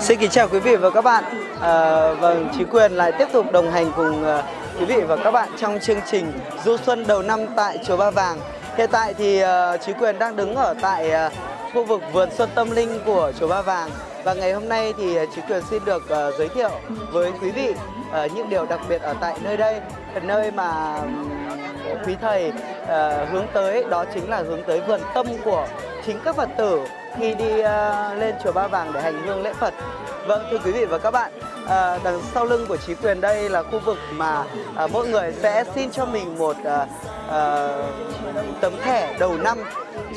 Xin kính chào quý vị và các bạn. À, vâng, Chí Quyền lại tiếp tục đồng hành cùng uh, quý vị và các bạn trong chương trình Du Xuân đầu năm tại chùa Ba Vàng. Hiện tại thì uh, Chí Quyền đang đứng ở tại uh, khu vực vườn xuân tâm linh của chùa Ba Vàng và ngày hôm nay thì Chí Quyền xin được uh, giới thiệu với quý vị uh, những điều đặc biệt ở tại nơi đây, nơi mà quý thầy uh, hướng tới đó chính là hướng tới vườn tâm của chính các Phật tử khi đi uh, lên chùa Ba Vàng để hành hương lễ Phật. Vâng thưa quý vị và các bạn, à, đằng sau lưng của trí Quyền đây là khu vực mà à, mỗi người sẽ xin cho mình một à, à, tấm thẻ đầu năm.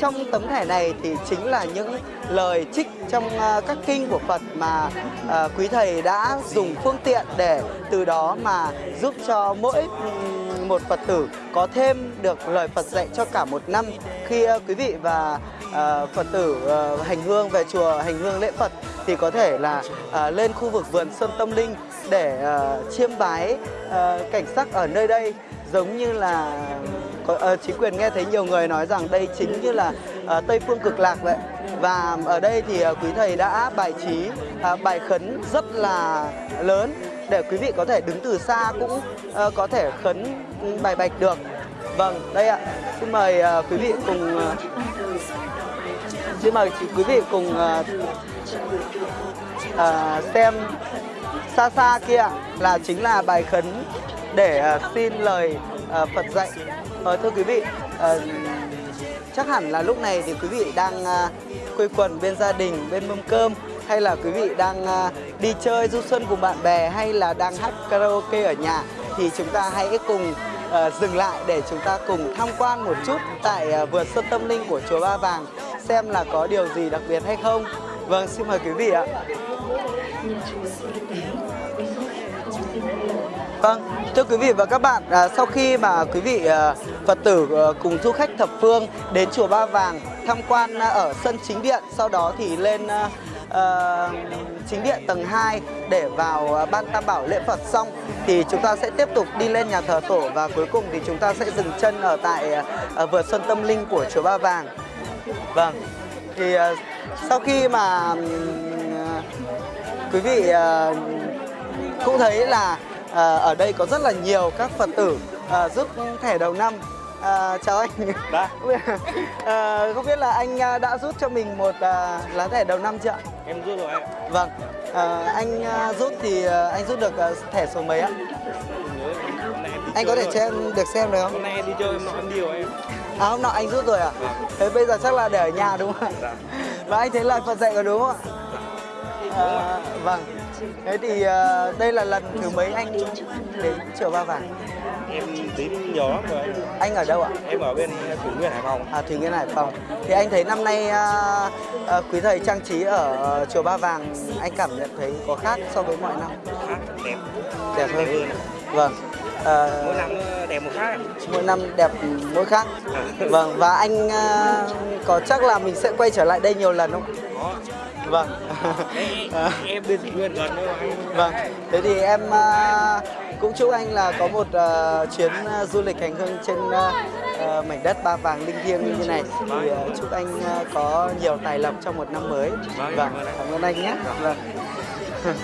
Trong tấm thẻ này thì chính là những lời trích trong à, các kinh của Phật mà à, quý thầy đã dùng phương tiện để từ đó mà giúp cho mỗi một Phật tử có thêm được lời Phật dạy cho cả một năm khi quý vị và uh, Phật tử uh, hành hương về chùa hành hương lễ Phật thì có thể là uh, lên khu vực vườn Xuân Tâm Linh để uh, chiêm bái uh, cảnh sắc ở nơi đây. Giống như là có, uh, chính quyền nghe thấy nhiều người nói rằng đây chính như là uh, Tây Phương Cực Lạc vậy. Và ở đây thì uh, quý thầy đã bài trí uh, bài khấn rất là lớn để quý vị có thể đứng từ xa cũng uh, có thể khấn ừ, bài bạch được. Vâng đây ạ. Xin mời uh, quý vị cùng uh, xin mời quý vị cùng uh, uh, xem xa xa kia là chính là bài khấn để uh, xin lời uh, Phật dạy. Uh, thưa quý vị uh, chắc hẳn là lúc này thì quý vị đang uh, quây quần bên gia đình bên mâm cơm hay là quý vị đang uh, đi chơi du xuân cùng bạn bè hay là đang hát karaoke ở nhà thì chúng ta hãy cùng uh, dừng lại để chúng ta cùng tham quan một chút tại uh, vườn xuân tâm linh của chùa Ba Vàng xem là có điều gì đặc biệt hay không. Vâng, xin mời quý vị ạ. Vâng, thưa quý vị và các bạn, à, sau khi mà quý vị à, Phật tử à, cùng du khách thập phương đến chùa Ba Vàng tham quan à, ở sân chính điện, sau đó thì lên à, à, chính điện tầng 2 để vào à, ban tam bảo lễ Phật xong thì chúng ta sẽ tiếp tục đi lên nhà thờ tổ và cuối cùng thì chúng ta sẽ dừng chân ở tại à, à vườn xuân tâm linh của chùa Ba Vàng. Vâng, thì à, sau khi mà à, quý vị à, cũng thấy là à, ở đây có rất là nhiều các Phật tử à, rút thẻ đầu năm. À, chào anh. Đã. à, không biết là anh đã rút cho mình một à, lá thẻ đầu năm chưa ạ? Em rút rồi em. Vâng. À, anh à, rút thì à, anh rút được à, thẻ số mấy ạ? Anh có thể cho em được xem được không? Hôm nay đi chơi em nói em đi rồi em. À hôm nọ anh rút rồi à? Thế bây giờ chắc là để ở nhà đúng không ạ? Dạ. Và anh thấy lời Phật dạy có đúng không ạ? À, vâng. Thế thì à, đây là lần thứ mấy anh đến chùa Ba Vàng? Em đến nhiều lắm rồi anh. Ở đâu ạ? Em ở bên Thủy Nguyên Hải Phòng. À, Thủy Nguyên Hải Phòng. Thì anh thấy năm nay à, à, quý thầy trang trí ở chùa Ba Vàng anh cảm nhận thấy có khác so với mọi năm. Khác đẹp. Đẹp hơn. hơn. Vâng. À, Mỗi năm nó đẹp một khác. mỗi năm đẹp mỗi khác. À. Vâng và anh à, có chắc là mình sẽ quay trở lại đây nhiều lần không? Có. Vâng. Đấy, À, em bên Thủy Nguyên gần mà anh. vâng. Thế thì em à, cũng chúc anh là có một à, chuyến à, du lịch hành hương trên à, à, mảnh đất ba vàng linh thiêng như thế này. Thì à, chúc anh à, có nhiều tài lộc trong một năm mới. Vâng, Vâng, cảm ơn anh. cảm ơn anh nhé. Vâng.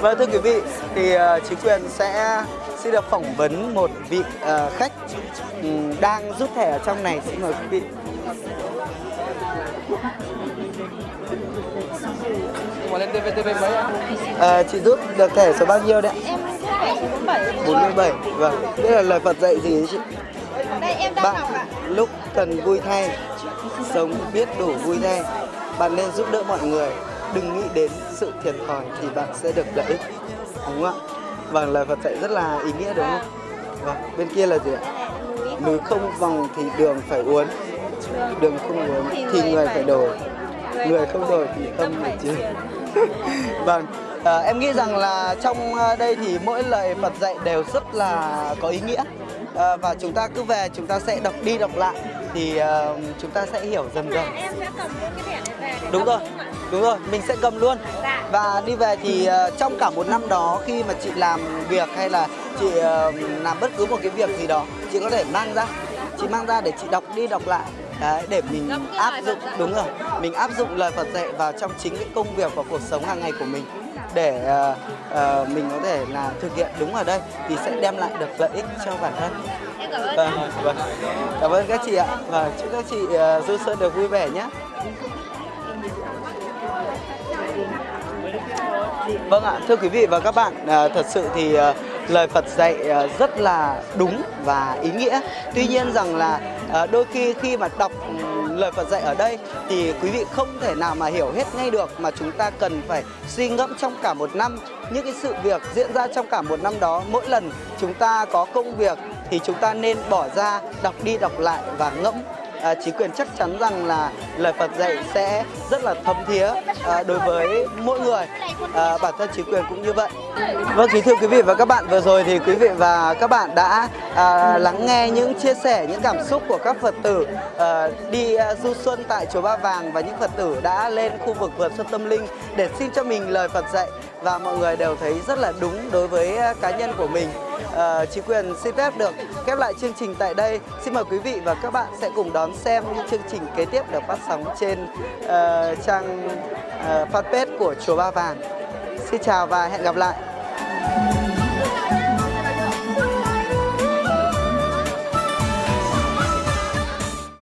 Vâng thưa quý vị, thì uh, chính quyền sẽ xin được phỏng vấn một vị ờ, khách ừm, đang rút thẻ ở trong này. Xin mời quý vị. Mà lên TVTV mấy ạ? Ờ, chị rút được thẻ số bao nhiêu đấy ạ? Em thẻ số 47 47. Vâng. Đây là lời Phật dạy gì đấy chị? Đây em đang Bạn đọc ạ lúc cần vui thay, sống biết đủ vui thay. Bạn nên giúp đỡ mọi người. Đừng nghĩ đến sự thiệt thòi thì bạn sẽ được lợi ích. Đúng không ạ? Vâng, lời Phật dạy rất là ý nghĩa đúng không? Vâng, bên kia là gì ạ? Núi không vòng thì đường phải uốn Đường không uốn thì người phải đổi Người không đổi thì tâm phải chiến Vâng, à, em nghĩ rằng là trong à, đây thì mỗi lời Phật dạy đều rất là có ý nghĩa à, Và chúng ta cứ về chúng ta sẽ đọc đi đọc lại Thì à, chúng ta sẽ hiểu dần dần. Em sẽ cầm luôn cái thẻ này về để Đúng rồi, đúng rồi, mình sẽ cầm luôn. Dạ. Và đi về thì ờ, trong cả một năm đó khi mà chị làm việc hay là chị ờ, làm bất cứ một cái việc gì đó Chị có thể mang ra, chị mang ra để chị đọc đi đọc lại. Đấy, để mình áp dụng đúng rồi mình áp dụng lời Phật dạy vào trong chính cái công việc và cuộc sống hàng ngày của mình để ờ, ờ, mình có thể là thực hiện đúng ở đây thì sẽ đem lại được lợi ích cho bản thân cảm ơn. vâng, vâng. cảm ơn các chị ạ và chúc các chị ờ, du xuân được vui vẻ nhé Vâng ạ, thưa quý vị và các bạn, à, thật sự thì à, lời Phật dạy rất là đúng và ý nghĩa. Tuy nhiên rằng là đôi khi khi mà đọc lời Phật dạy ở đây thì quý vị không thể nào mà hiểu hết ngay được mà chúng ta cần phải suy ngẫm trong cả một năm những cái sự việc diễn ra trong cả một năm đó. Mỗi lần chúng ta có công việc thì chúng ta nên bỏ ra đọc đi đọc lại và ngẫm. À, chính quyền chắc chắn rằng là lời Phật dạy sẽ rất là thấm thía à, đối với mỗi người. À, bản thân chính quyền cũng như vậy. Vâng kính thưa quý vị và các bạn vừa rồi thì quý vị và các bạn đã à, lắng nghe những chia sẻ những cảm xúc của các Phật tử à, đi à, du xuân tại chùa Ba Vàng và những Phật tử đã lên khu vực vườn xuân tâm linh để xin cho mình lời Phật dạy. Và mọi người đều thấy rất là đúng đối với à, cá nhân của mình uh, chính quyền xin phép được khép lại chương trình tại đây. Xin mời quý vị và các bạn sẽ cùng đón xem những chương trình kế tiếp được phát sóng trên uh, trang uh, fanpage của chùa Ba Vàng. Xin chào và hẹn gặp lại.